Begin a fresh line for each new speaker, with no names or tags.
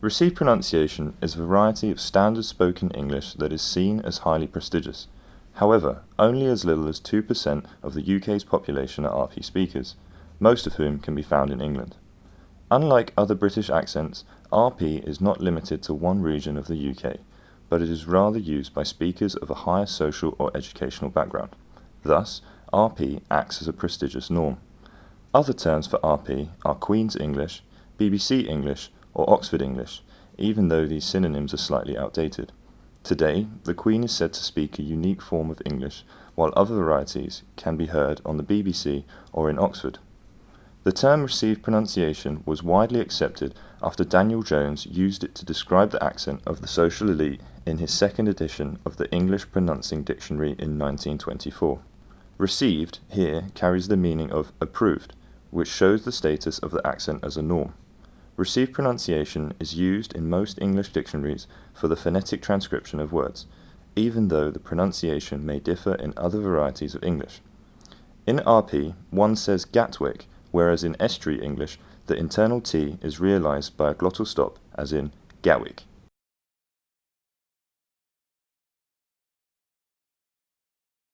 Received pronunciation is a variety of standard spoken English that is seen as highly prestigious. However, only as little as 2% of the UK's population are RP speakers, most of whom can be found in England. Unlike other British accents, RP is not limited to one region of the UK, but it is rather used by speakers of a higher social or educational background. Thus, RP acts as a prestigious norm. Other terms for RP are Queen's English, BBC English, or Oxford English, even though these synonyms are slightly outdated. Today, the Queen is said to speak a unique form of English, while other varieties can be heard on the BBC or in Oxford. The term received pronunciation was widely accepted after Daniel Jones used it to describe the accent of the social elite in his second edition of the English Pronouncing Dictionary in 1924. Received here carries the meaning of approved, which shows the status of the accent as a norm. Received pronunciation is used in most English dictionaries for the phonetic transcription of words, even though the pronunciation may differ in other varieties of English. In RP, one says Gatwick, whereas in estuary English, the internal T is realized by a glottal stop, as in Gatwick.